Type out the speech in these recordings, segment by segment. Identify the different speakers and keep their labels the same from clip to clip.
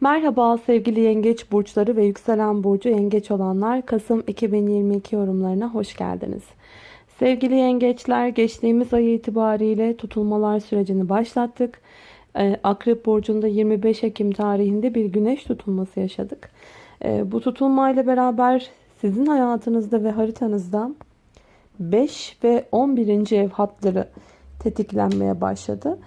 Speaker 1: Merhaba sevgili yengeç burçları ve yükselen burcu yengeç olanlar Kasım 2022 yorumlarına hoş geldiniz. Sevgili yengeçler geçtiğimiz ay itibariyle tutulmalar sürecini başlattık. Ee, Akrep burcunda 25 Ekim tarihinde bir güneş tutulması yaşadık. Ee, bu tutulmayla beraber sizin hayatınızda ve haritanızda 5 ve 11. ev hatları tetiklenmeye başladı.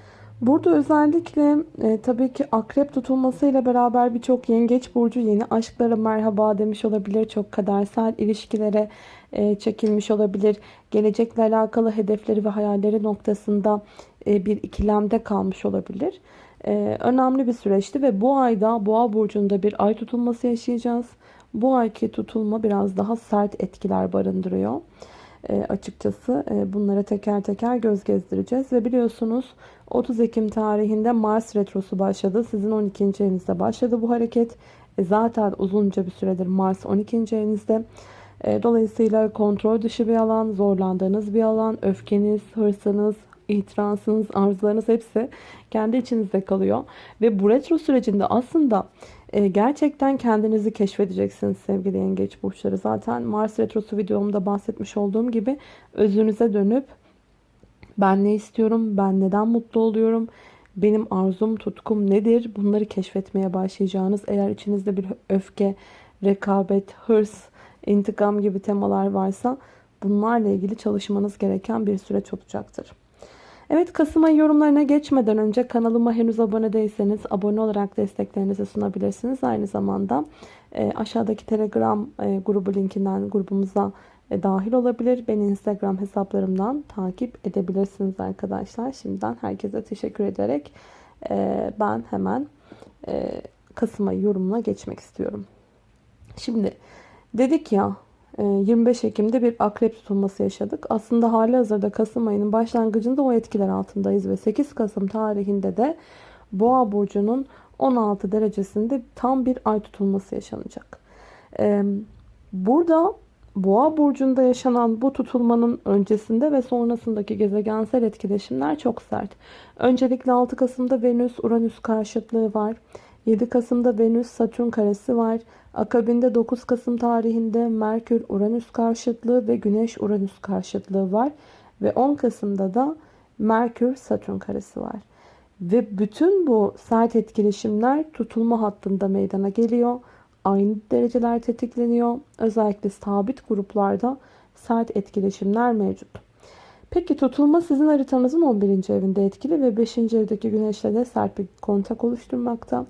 Speaker 1: Burada özellikle e, tabii ki akrep tutulmasıyla beraber birçok yengeç burcu yeni aşklara merhaba demiş olabilir. Çok kadersel ilişkilere e, çekilmiş olabilir. Gelecekle alakalı hedefleri ve hayalleri noktasında e, bir ikilemde kalmış olabilir. E, önemli bir süreçti ve bu ayda boğa burcunda bir ay tutulması yaşayacağız. Bu ayki tutulma biraz daha sert etkiler barındırıyor. E, açıkçası e, bunlara teker teker göz gezdireceğiz. Ve biliyorsunuz 30 Ekim tarihinde Mars Retrosu başladı. Sizin 12. evinizde başladı bu hareket. E, zaten uzunca bir süredir Mars 12. evinizde. E, dolayısıyla kontrol dışı bir alan, zorlandığınız bir alan, öfkeniz, hırsınız, itirazınız, arzularınız hepsi kendi içinizde kalıyor. Ve bu retro sürecinde aslında e, gerçekten kendinizi keşfedeceksiniz sevgili yengeç burçları. Zaten Mars Retrosu videomda bahsetmiş olduğum gibi özünüze dönüp ben ne istiyorum, ben neden mutlu oluyorum, benim arzum, tutkum nedir bunları keşfetmeye başlayacağınız eğer içinizde bir öfke, rekabet, hırs, intikam gibi temalar varsa bunlarla ilgili çalışmanız gereken bir süreç olacaktır. Evet Kasım ayı yorumlarına geçmeden önce kanalıma henüz abone değilseniz abone olarak desteklerinizi sunabilirsiniz. Aynı zamanda e, aşağıdaki telegram e, grubu linkinden grubumuza e, dahil olabilir. Beni instagram hesaplarımdan takip edebilirsiniz arkadaşlar. Şimdiden herkese teşekkür ederek e, ben hemen e, Kasım ayı yorumuna geçmek istiyorum. Şimdi dedik ya 25 ee, Ekim'de bir akrep tutulması yaşadık. Aslında hali hazırda Kasım ayının başlangıcında o etkiler altındayız ve 8 Kasım tarihinde de Boğa burcunun 16 derecesinde tam bir ay tutulması yaşanacak. Ee, burada Boğa burcunda yaşanan bu tutulmanın öncesinde ve sonrasındaki gezegensel etkileşimler çok sert. Öncelikle 6 Kasım'da Venüs Uranüs karşıtlığı var. 7 Kasım'da Venüs Satürn karesi var. Akabinde 9 Kasım tarihinde Merkür Uranüs karşıtlığı ve Güneş Uranüs karşıtlığı var. Ve 10 Kasım'da da Merkür Satürn karesi var. Ve bütün bu sert etkileşimler tutulma hattında meydana geliyor. Aynı dereceler tetikleniyor. Özellikle sabit gruplarda sert etkileşimler mevcut. Peki tutulma sizin haritanızın 11. evinde etkili ve 5. evdeki güneşle de sert bir kontak oluşturmakta.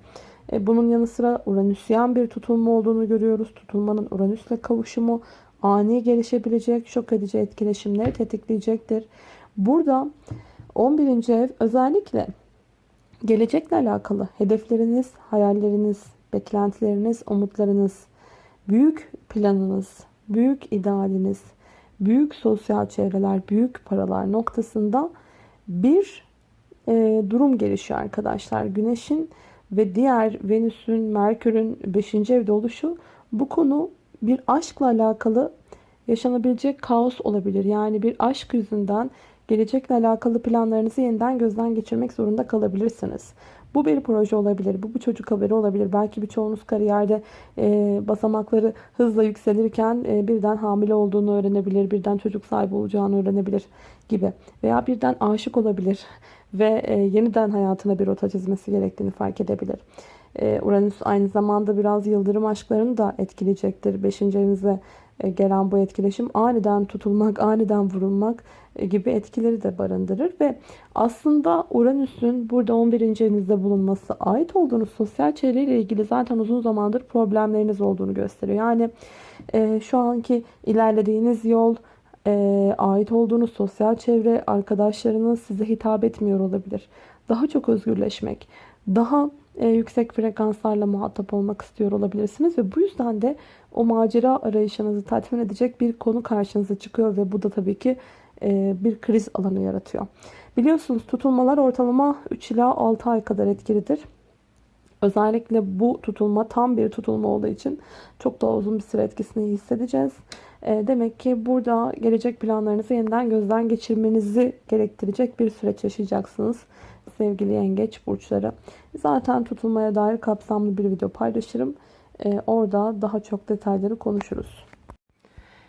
Speaker 1: E, bunun yanı sıra Uranüsyen bir tutulma olduğunu görüyoruz. Tutulmanın Uranüsle kavuşumu ani gelişebilecek şok edici etkileşimleri tetikleyecektir. Burada 11. ev özellikle gelecekle alakalı hedefleriniz, hayalleriniz, beklentileriniz, umutlarınız, büyük planınız, büyük idealiniz, büyük sosyal çevreler, büyük paralar noktasında bir e, durum gelişiyor arkadaşlar. Güneşin ve diğer Venüs'ün, Merkür'ün 5. evde oluşu bu konu bir aşkla alakalı yaşanabilecek kaos olabilir. Yani bir aşk yüzünden gelecekle alakalı planlarınızı yeniden gözden geçirmek zorunda kalabilirsiniz. Bu bir proje olabilir. Bu bir çocuk haberi olabilir. Belki birçoğunuz kariyerde e, basamakları hızla yükselirken e, birden hamile olduğunu öğrenebilir. Birden çocuk sahibi olacağını öğrenebilir gibi. Veya birden aşık olabilir ve e, yeniden hayatına bir rota çizmesi gerektiğini fark edebilir. E, Uranüs aynı zamanda biraz yıldırım aşklarını da etkileyecektir. Beşinci evinize e, gelen bu etkileşim aniden tutulmak, aniden vurulmak e, gibi etkileri de barındırır ve aslında Uranüs'ün burada 11. evinizde bulunması ait olduğunuz sosyal çevreyle ilgili zaten uzun zamandır problemleriniz olduğunu gösteriyor. Yani e, şu anki ilerlediğiniz yol, e, ait olduğunuz sosyal çevre, arkadaşlarınız size hitap etmiyor olabilir. Daha çok özgürleşmek, daha e, yüksek frekanslarla muhatap olmak istiyor olabilirsiniz ve bu yüzden de o macera arayışınızı tatmin edecek bir konu karşınıza çıkıyor ve bu da tabii ki e, bir kriz alanı yaratıyor. Biliyorsunuz tutulmalar ortalama 3 ila 6 ay kadar etkilidir. Özellikle bu tutulma tam bir tutulma olduğu için çok daha uzun bir süre etkisini hissedeceğiz. E, demek ki burada gelecek planlarınızı yeniden gözden geçirmenizi gerektirecek bir süreç yaşayacaksınız sevgili yengeç burçları. Zaten tutulmaya dair kapsamlı bir video paylaşırım. Ee, orada daha çok detayları konuşuruz.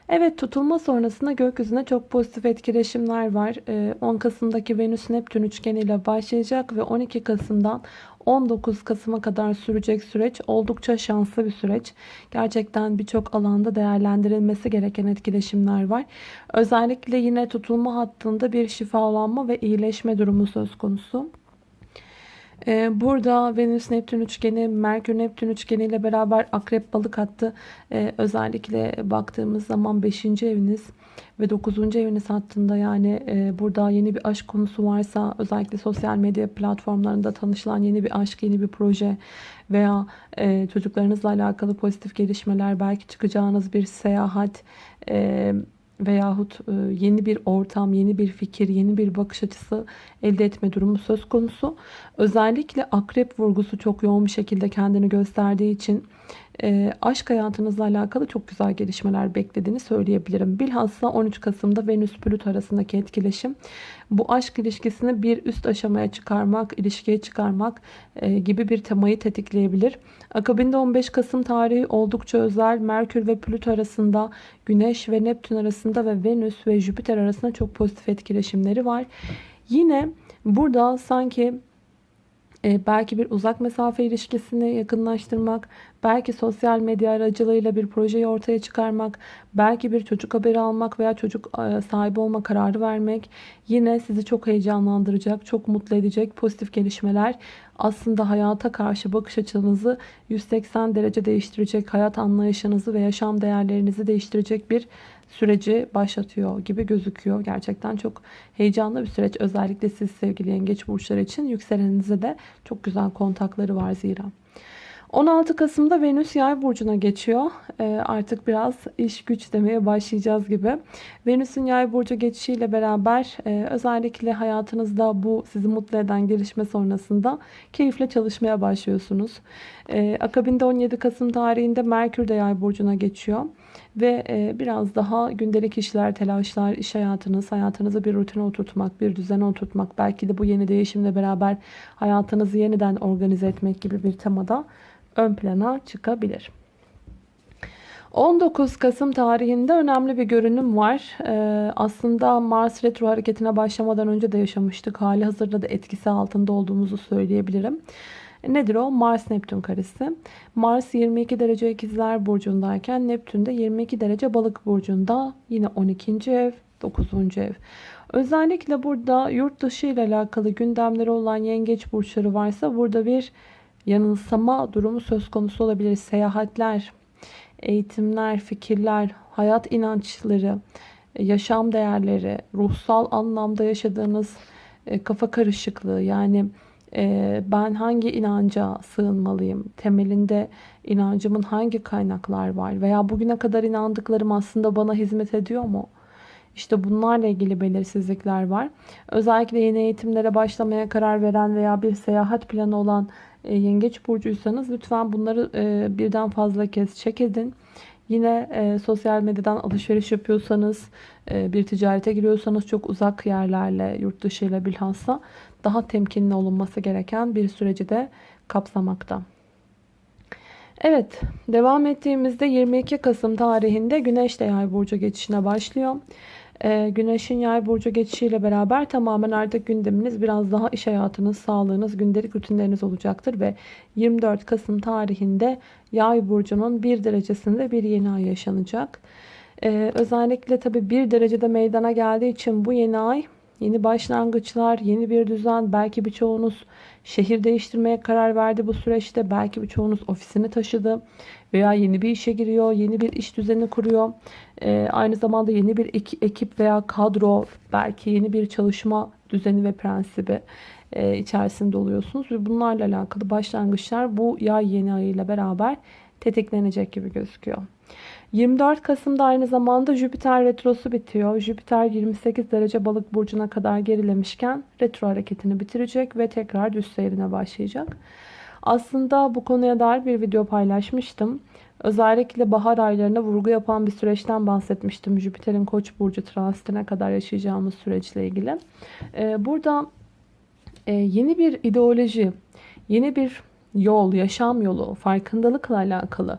Speaker 1: Evet tutulma sonrasında gökyüzüne çok pozitif etkileşimler var. Ee, 10 Kasım'daki Venüs Neptün üçgeniyle başlayacak ve 12 Kasım'dan 19 Kasım'a kadar sürecek süreç oldukça şanslı bir süreç. Gerçekten birçok alanda değerlendirilmesi gereken etkileşimler var. Özellikle yine tutulma hattında bir şifalanma ve iyileşme durumu söz konusu. Ee, burada Venüs Neptün üçgeni, Merkür Neptün üçgeni ile beraber Akrep Balık hattı ee, özellikle baktığımız zaman 5. eviniz ve 9. eviniz hattında yani e, burada yeni bir aşk konusu varsa özellikle sosyal medya platformlarında tanışılan yeni bir aşk, yeni bir proje veya e, çocuklarınızla alakalı pozitif gelişmeler, belki çıkacağınız bir seyahat, e, veyahut e, yeni bir ortam, yeni bir fikir, yeni bir bakış açısı elde etme durumu söz konusu. Özellikle akrep vurgusu çok yoğun bir şekilde kendini gösterdiği için e, aşk hayatınızla alakalı çok güzel gelişmeler beklediğini söyleyebilirim. Bilhassa 13 Kasım'da Venüs Plüt arasındaki etkileşim bu aşk ilişkisini bir üst aşamaya çıkarmak, ilişkiye çıkarmak e, gibi bir temayı tetikleyebilir. Akabinde 15 Kasım tarihi oldukça özel. Merkür ve Plüt arasında, Güneş ve Neptün arasında ve Venüs ve Jüpiter arasında çok pozitif etkileşimleri var. Yine burada sanki e, belki bir uzak mesafe ilişkisini yakınlaştırmak, belki sosyal medya aracılığıyla bir projeyi ortaya çıkarmak, belki bir çocuk haberi almak veya çocuk e, sahibi olma kararı vermek yine sizi çok heyecanlandıracak, çok mutlu edecek pozitif gelişmeler aslında hayata karşı bakış açınızı 180 derece değiştirecek, hayat anlayışınızı ve yaşam değerlerinizi değiştirecek bir süreci başlatıyor gibi gözüküyor. Gerçekten çok heyecanlı bir süreç. Özellikle siz sevgili yengeç burçları için yükselenize de çok güzel kontakları var zira. 16 Kasım'da Venüs yay burcuna geçiyor. Ee, artık biraz iş güç demeye başlayacağız gibi. Venüs'ün yay burcu geçişiyle beraber e, özellikle hayatınızda bu sizi mutlu eden gelişme sonrasında keyifle çalışmaya başlıyorsunuz. Ee, akabinde 17 Kasım tarihinde Merkür de yay burcuna geçiyor. Ve e, biraz daha gündelik işler, telaşlar, iş hayatınız, hayatınızı bir rutine oturtmak, bir düzene oturtmak, belki de bu yeni değişimle beraber hayatınızı yeniden organize etmek gibi bir temada ön plana çıkabilir. 19 Kasım tarihinde önemli bir görünüm var. Ee, aslında Mars retro hareketine başlamadan önce de yaşamıştık. Hali hazırda da etkisi altında olduğumuzu söyleyebilirim. Nedir o? Mars Neptün karesi. Mars 22 derece ikizler burcundayken Neptün de 22 derece balık burcunda. Yine 12. ev, 9. ev. Özellikle burada yurt dışı ile alakalı gündemleri olan yengeç burçları varsa burada bir yanılsama durumu söz konusu olabilir. Seyahatler, eğitimler, fikirler, hayat inançları, yaşam değerleri, ruhsal anlamda yaşadığınız e, kafa karışıklığı yani e, ben hangi inanca sığınmalıyım? Temelinde inancımın hangi kaynaklar var? Veya bugüne kadar inandıklarım aslında bana hizmet ediyor mu? İşte bunlarla ilgili belirsizlikler var. Özellikle yeni eğitimlere başlamaya karar veren veya bir seyahat planı olan e, yengeç burcuysanız lütfen bunları e, birden fazla kez çek edin. Yine e, sosyal medyadan alışveriş yapıyorsanız, e, bir ticarete giriyorsanız çok uzak yerlerle, yurt dışı ile bilhassa daha temkinli olunması gereken bir süreci de kapsamakta. Evet, devam ettiğimizde 22 Kasım tarihinde Güneş de Yay burcu geçişine başlıyor. Ee, güneşin Yay burcu geçişiyle beraber tamamen artık gündeminiz biraz daha iş hayatınız, sağlığınız, gündelik rutinleriniz olacaktır ve 24 Kasım tarihinde Yay burcunun bir derecesinde bir yeni ay yaşanacak. Ee, özellikle tabi bir derecede meydana geldiği için bu yeni ay Yeni başlangıçlar, yeni bir düzen. Belki birçoğunuz şehir değiştirmeye karar verdi bu süreçte. Belki birçoğunuz ofisini taşıdı veya yeni bir işe giriyor, yeni bir iş düzeni kuruyor. Ee, aynı zamanda yeni bir ekip veya kadro, belki yeni bir çalışma düzeni ve prensibi e, içerisinde oluyorsunuz. Ve bunlarla alakalı başlangıçlar bu yay yeni ayıyla beraber tetiklenecek gibi gözüküyor. 24 Kasım'da aynı zamanda Jüpiter retrosu bitiyor. Jüpiter 28 derece balık burcuna kadar gerilemişken retro hareketini bitirecek ve tekrar düz seyrine başlayacak. Aslında bu konuya dair bir video paylaşmıştım. Özellikle bahar aylarına vurgu yapan bir süreçten bahsetmiştim. Jüpiter'in koç burcu transitine kadar yaşayacağımız süreçle ilgili. Ee, burada e, yeni bir ideoloji, yeni bir yol, yaşam yolu, farkındalıkla alakalı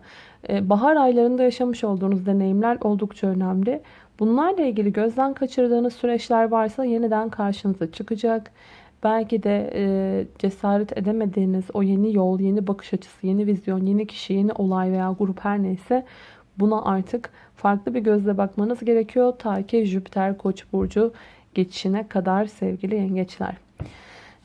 Speaker 1: bahar aylarında yaşamış olduğunuz deneyimler oldukça önemli. Bunlarla ilgili gözden kaçırdığınız süreçler varsa yeniden karşınıza çıkacak. Belki de e, cesaret edemediğiniz o yeni yol, yeni bakış açısı, yeni vizyon, yeni kişi, yeni olay veya grup her neyse buna artık farklı bir gözle bakmanız gerekiyor. Ta ki Jüpiter Koç burcu geçişine kadar sevgili yengeçler.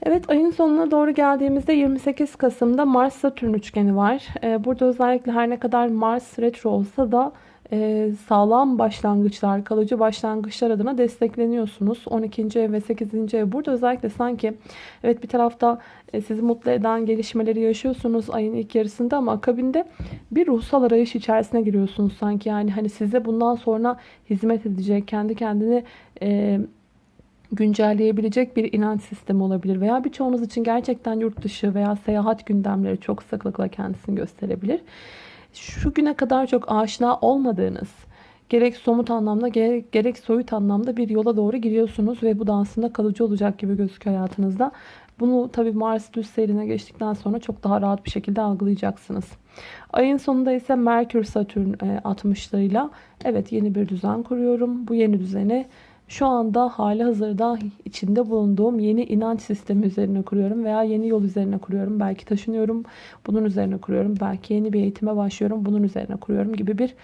Speaker 1: Evet ayın sonuna doğru geldiğimizde 28 Kasım'da Mars Satürn üçgeni var. Ee, burada özellikle her ne kadar Mars retro olsa da e, sağlam başlangıçlar, kalıcı başlangıçlar adına destekleniyorsunuz. 12. ev ve 8. ev burada özellikle sanki evet bir tarafta e, sizi mutlu eden gelişmeleri yaşıyorsunuz ayın ilk yarısında ama akabinde bir ruhsal arayış içerisine giriyorsunuz sanki yani hani size bundan sonra hizmet edecek, kendi kendini e, güncelleyebilecek bir inanç sistemi olabilir veya birçoğunuz için gerçekten yurt dışı veya seyahat gündemleri çok sıklıkla kendisini gösterebilir. Şu güne kadar çok aşina olmadığınız gerek somut anlamda gerek, gerek soyut anlamda bir yola doğru giriyorsunuz ve bu da aslında kalıcı olacak gibi gözüküyor hayatınızda. Bunu tabi Mars düz seyrine geçtikten sonra çok daha rahat bir şekilde algılayacaksınız. Ayın sonunda ise Merkür Satürn 60'larıyla evet yeni bir düzen kuruyorum. Bu yeni düzeni şu anda hali hazırda içinde bulunduğum yeni inanç sistemi üzerine kuruyorum veya yeni yol üzerine kuruyorum. Belki taşınıyorum, bunun üzerine kuruyorum. Belki yeni bir eğitime başlıyorum, bunun üzerine kuruyorum gibi bir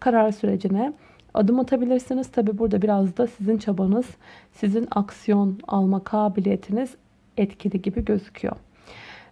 Speaker 1: karar sürecine adım atabilirsiniz. Tabi burada biraz da sizin çabanız, sizin aksiyon alma kabiliyetiniz etkili gibi gözüküyor.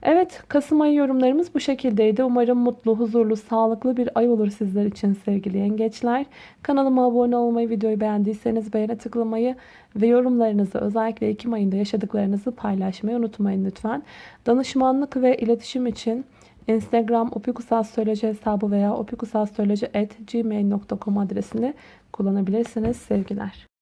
Speaker 1: Evet Kasım ayı yorumlarımız bu şekildeydi. Umarım mutlu, huzurlu, sağlıklı bir ay olur sizler için sevgili yengeçler. Kanalıma abone olmayı, videoyu beğendiyseniz beğene tıklamayı ve yorumlarınızı özellikle Ekim ayında yaşadıklarınızı paylaşmayı unutmayın lütfen. Danışmanlık ve iletişim için Instagram opikusastroloji hesabı veya opikusastroloji.gmail.com adresini kullanabilirsiniz. Sevgiler.